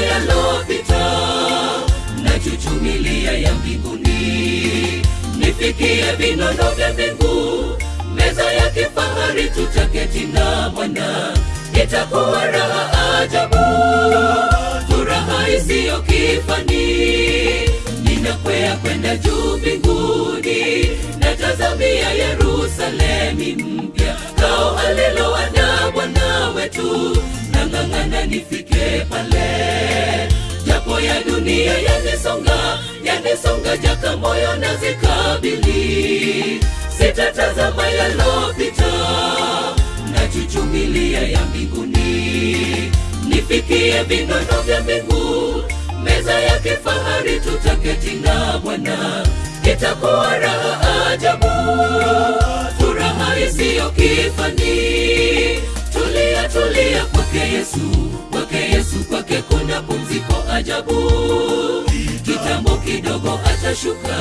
yalopita na chuchumilia ya mbinguni. Nifikie vinono vya mbingu meza ya kifahari tutaketi na bwana. Itakuwa raha ajabu furaha isiyo kifani ninakwea kwenda juu mbinguni na tazamia yerusalemi mpya. Kao aliloandaa bwana wetu nang'ang'ana nifike pale. Japo ya dunia yanisonga yanisonga jaka moyo na zikabili. Sitatazama yalopita na chuchumilia ya mbinguni. Nifikie vinono vya mbingu meza ya kifahari tutaketi na bwana. Itakuwa raha ajabu furaha isiyo kifani. Tulia tulia kwake yesu kwake pumziko ajabu. Kitambo kidogo atashuka.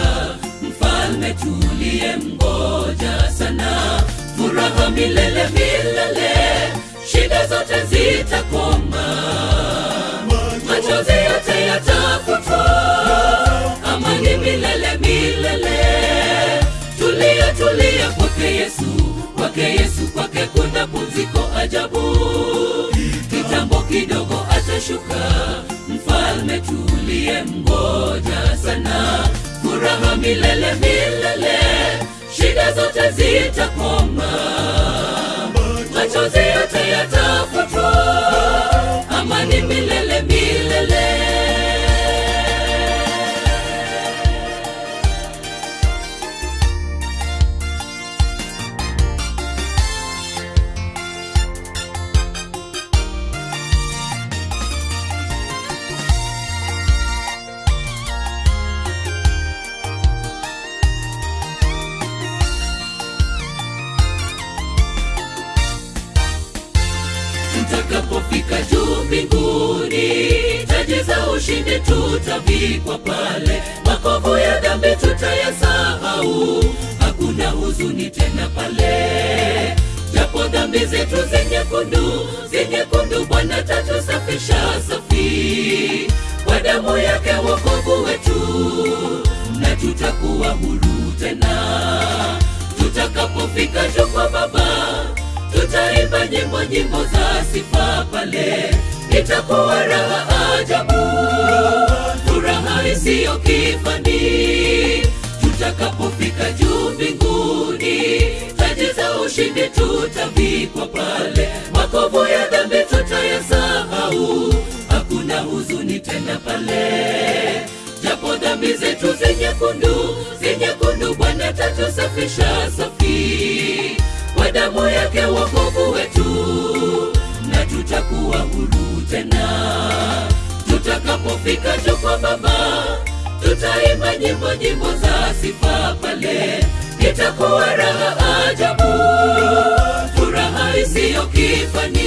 Mfalme tuliye mgoja sana. Furaha milele milele. Shida zote zitakoma. Machozi yote yatafutwa amani milele milele. Tulia tulia kwake yesu. Kwake yesu kwake kuna pumziko ajabu. Kitambo kidogo atashuka mfalme mgoja sana. Furaha milele milele shida zote zitakoma tutakapofika juu mbinguni taji za ushindi tutavikwa pale. Makovu ya dhambi tutayasahau hakuna huzuni tena pale. Japo dhambi zetu zenyekundu zenyekundu bwana tatusafisha safi. Kwa damu yake wokovu wetu na tutakuwa huru tena. Tutakapofika juu kwa baba nyimbo nyimbo za sifa pale. Itakuwa raha ajabu furaha isiyo kifani. Tutakapofika juu mbinguni taji za ushindi tutavikwa pale tutakuwa huru tena. Tutakapofika juu kwa baba tutaimba nyimbo nyimbo za sifa pale. Itakuwa raha ajabu furaha isiyo kifani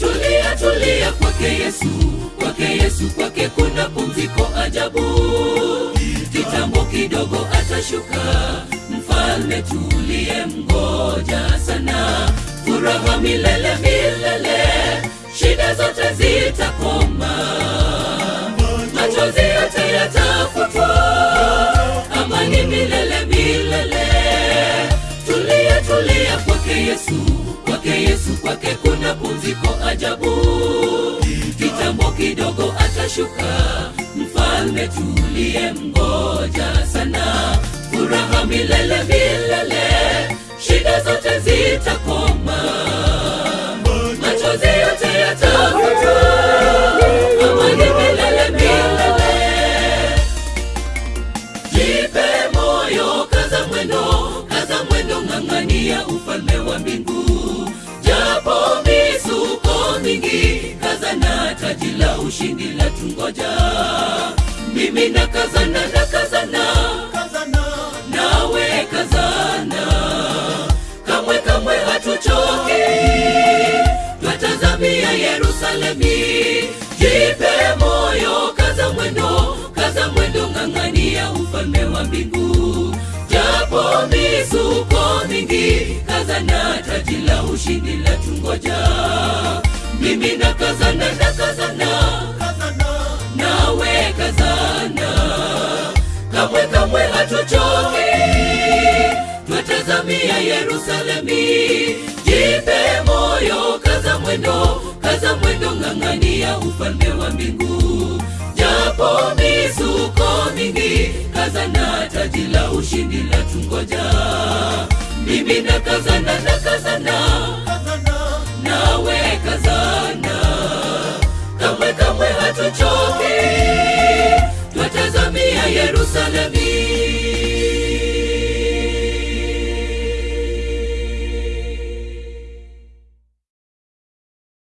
tulia tulia kwake yesu kwake yesu kwake kuna pumziko ajabu. Kitambo kidogo atashuka mfalme tuliye mgoja sana. Furaha milele zote zitakoma machozi yote yatafutwa amani milele milele. Tulia tulia kwake yesu. Kwake yesu kwake kuna pumziko ajabu. Kitambo kidogo atashuka. Mfalme tulie mgoja sana. Furaha milele milele Mfalme wa mbingu. Japo misuko mingi, kazana taji la ushindi la tungoja. Mimi na kazana na kazana, kazana. nawe Yerusalemi. Jipe moyo, kaza mwendo, kaza mwendo, ng'ang'ania ufalme wa mbingu. Japo misuko mingi, kaza na taji la ushindi la tungoja. Mimi na kazana na kazana, kazana. nawe kazana, kamwe kamwe hatuchoki, twatazamia Yerusalemi. Jipe moyo, kaza mwendo, kaza mwendo, ng'ang'ania ufalme wa mbingu mizuko mingi, kaza na taji la ushindi la tungoja. Mimi na kazana na kazana, nawe kazana, na kazana.